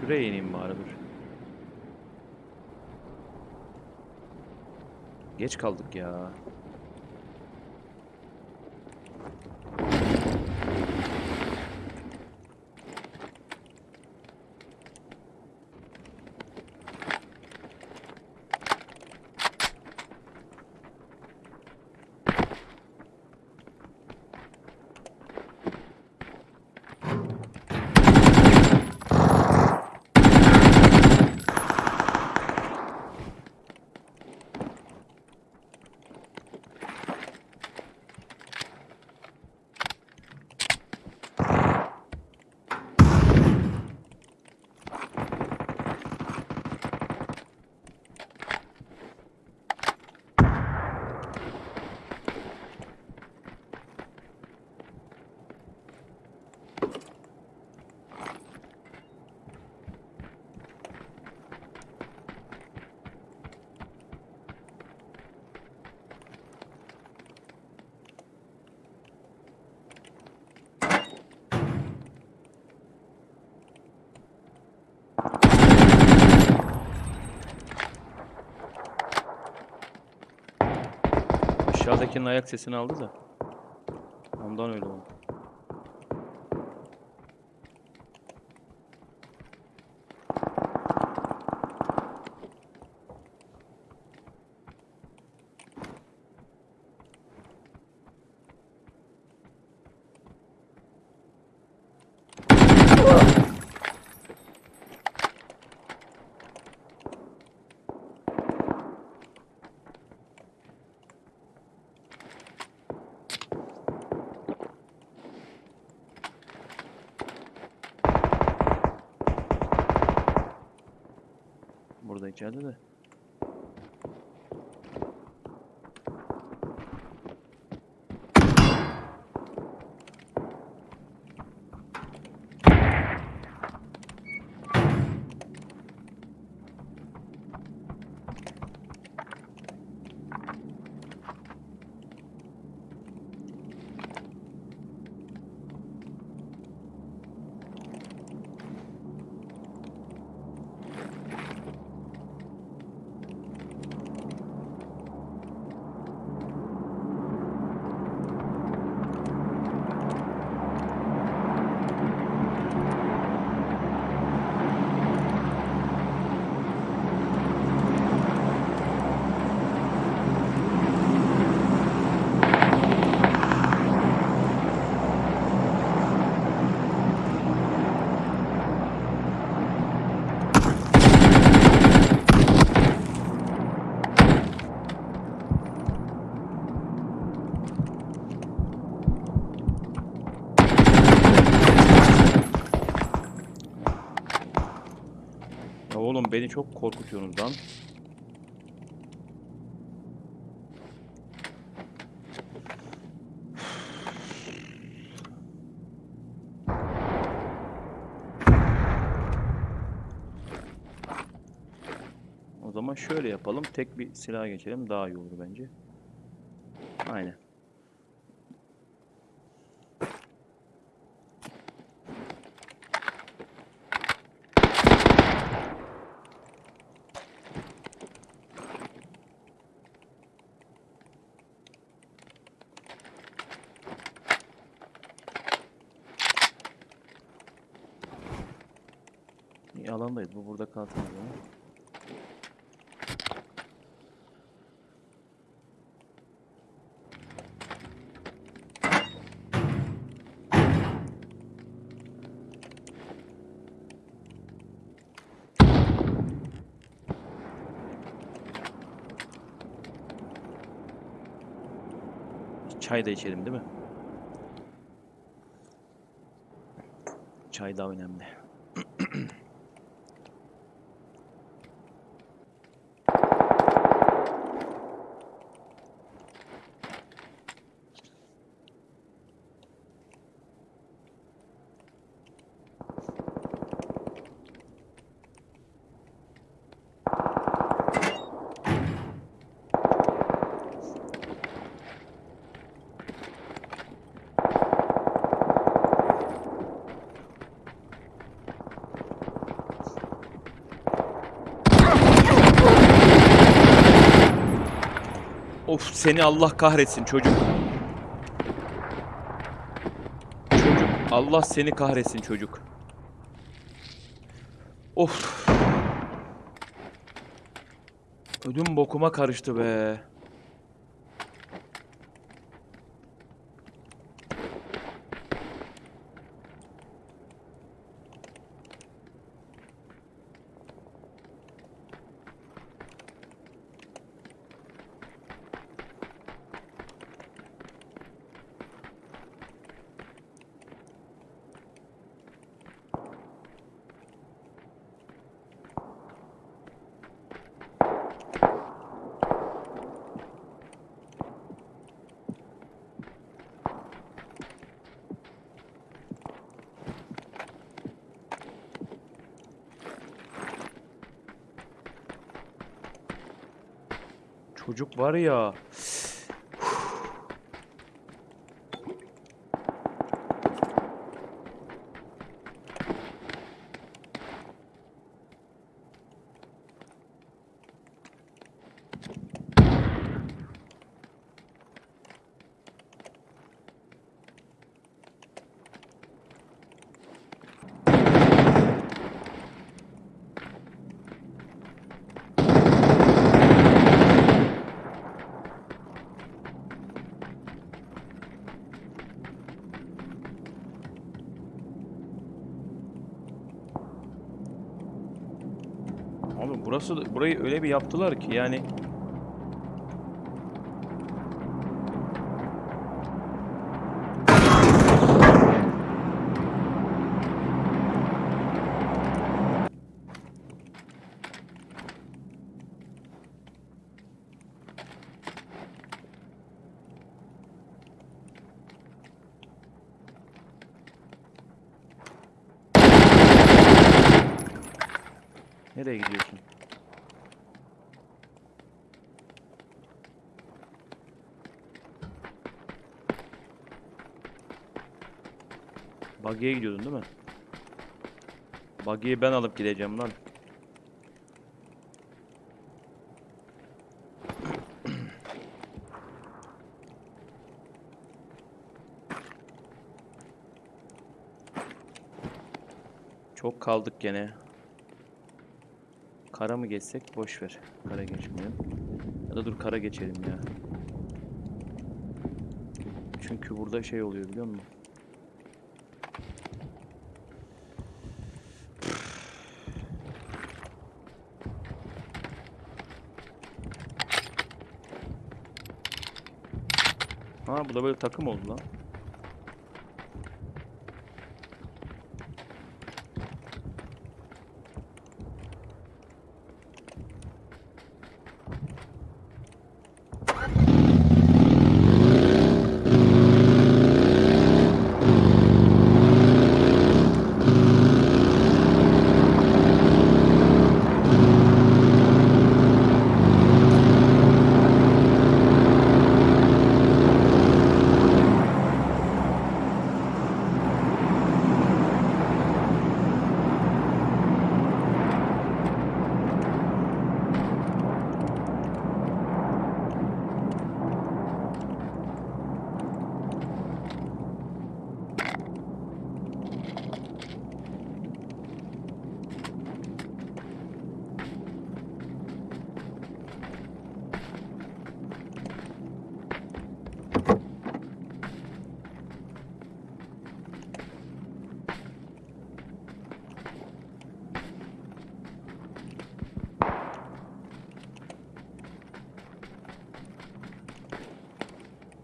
Şuraya ineyim bari dur. Geç kaldık ya. Aşağıdakinin ayak sesini aldı da. Ondan öyle oldu. Burada içeride çok korkutuyorsunuz lan. O zaman şöyle yapalım. Tek bir silah geçelim. Daha iyi olur bence. Aynen. Alandayız. Bu burada kalsın. Çay da içelim değil mi? Çay da önemli. Seni Allah kahretsin çocuk. Çocuk Allah seni kahretsin çocuk. Of. Ödüm bokuma karıştı be. Çocuk var ya. Abi burası burayı öyle bir yaptılar ki yani Nereye gidiyorsun? Buggy'e gidiyordun değil mi? Buggy'yi ben alıp gideceğim lan. Çok kaldık gene. Kara mı geçsek? Boş ver. Kara geçmeyelim. Ya da dur kara geçelim ya. Çünkü burada şey oluyor biliyor musun? Ha bu da böyle takım oldu lan.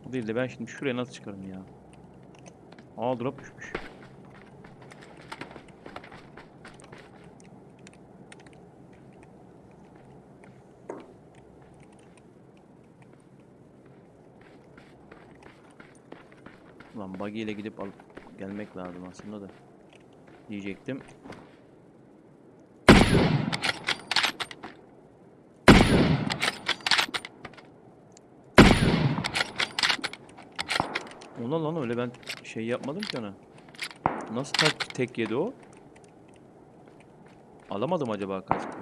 Bu değil de ben şimdi şuraya nasıl çıkarım ya? Aa drop düşmüş. Ulan buggy ile gidip alıp gelmek lazım aslında da. Diyecektim. Ona lan öyle ben şey yapmadım ki ona. Nasıl tek, tek yedi o? Alamadım acaba kaskı.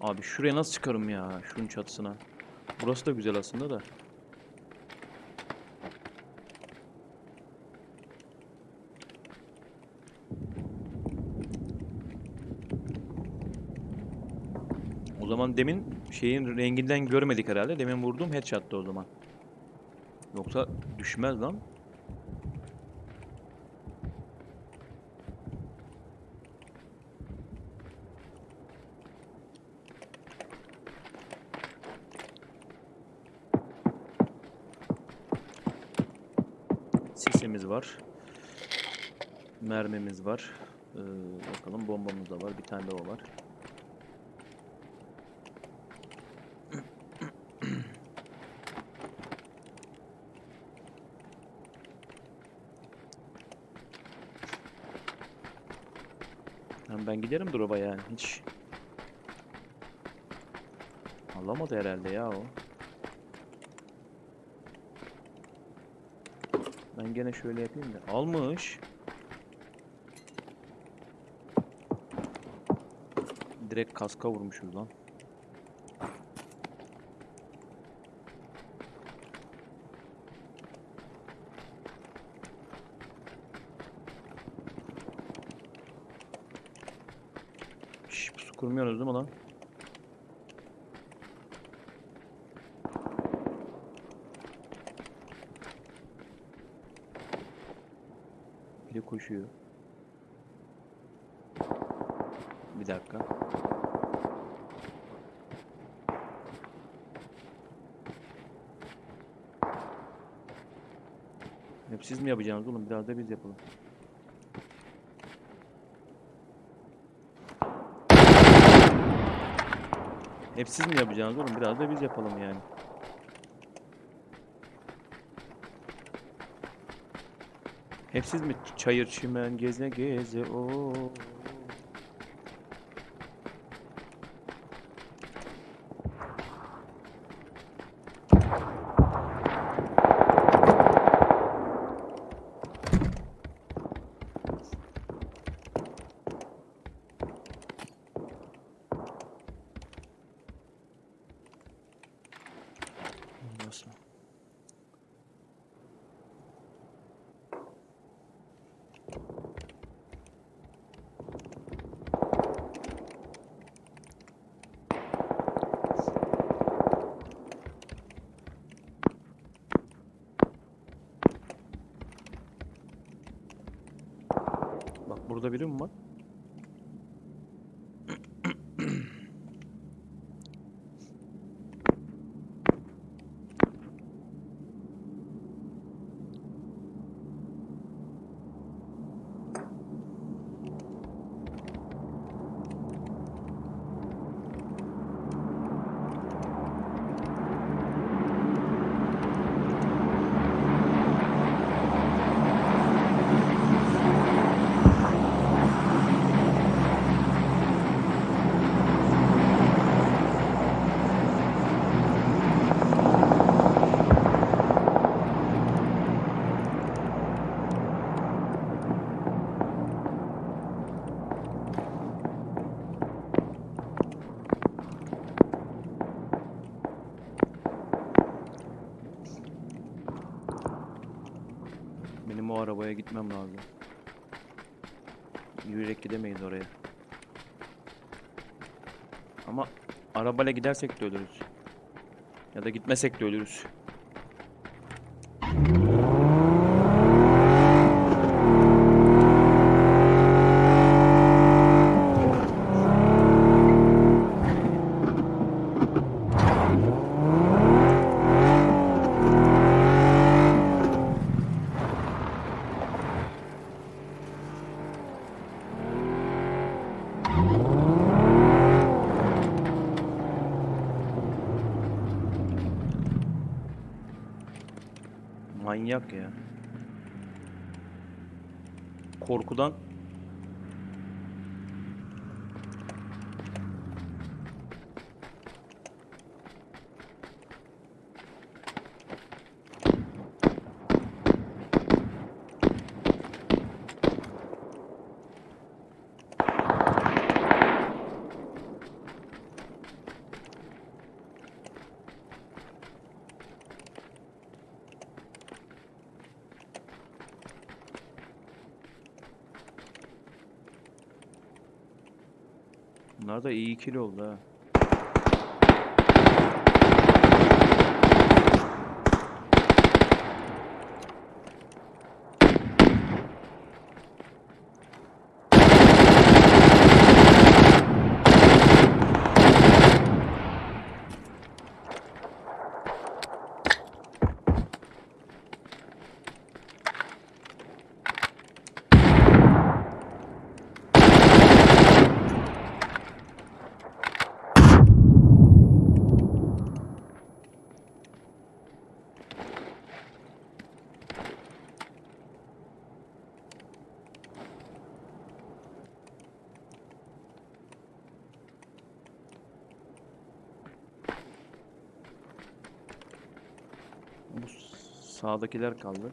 Abi şuraya nasıl çıkarım ya? Şunun çatısına. Burası da güzel aslında da. O zaman demin şeyin renginden görmedik herhalde. Demin vurduğum headshot'tı o zaman. Yoksa düşmez lan. Sisimiz var. Mermimiz var. Ee, bakalım bombamız da var. Bir tane de o var. Lan ben giderim drop'a yani. Hiç alamadı herhalde ya o. Ben gene şöyle yapayım da. Almış. Direkt kaska vurmuşuz lan. Kurmuyorsunuz değil mi lan? Biri koşuyor. Bir dakika. Hep siz mi yapacaksınız oğlum? Biraz da biz yapalım. Hep siz mi yapacaksınız oğlum? Biraz da biz yapalım yani. Hep siz mi çayır çimen geze geze o Nasıl? Bak burada biri mi var? Benim o arabaya gitmem lazım. Yürüyerek gidemeyiz oraya. Ama arabayla gidersek de ölürüz. Ya da gitmesek de ölürüz. Manyak ya. Korkudan Bunlar da iyi ikili oldu ha. Bu sağdakiler kaldı.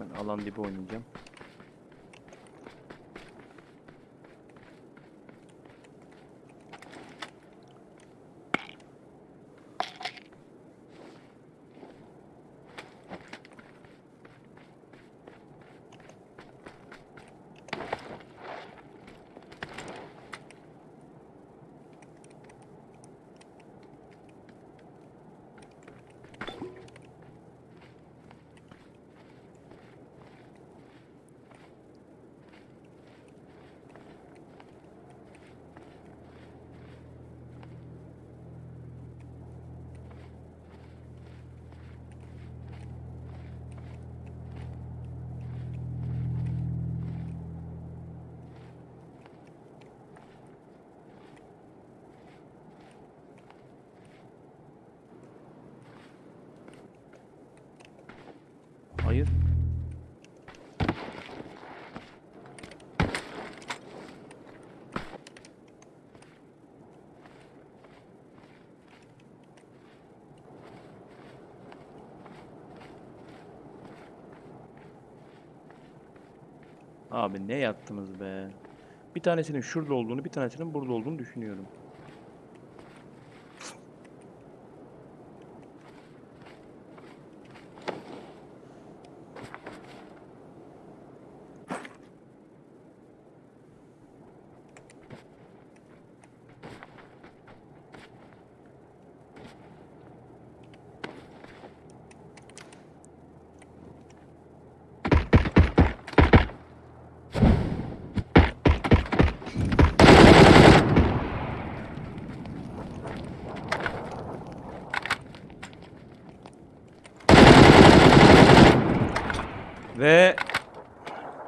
Ben alan dibi oynayacağım. Hayır. Abi ne yattınız be. Bir tanesinin şurada olduğunu, bir tanesinin burada olduğunu düşünüyorum.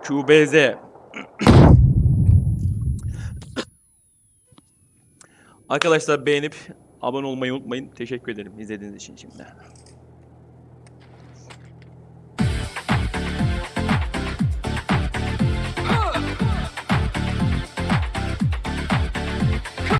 QBZ. Arkadaşlar beğenip abone olmayı unutmayın. Teşekkür ederim izlediğiniz için şimdi.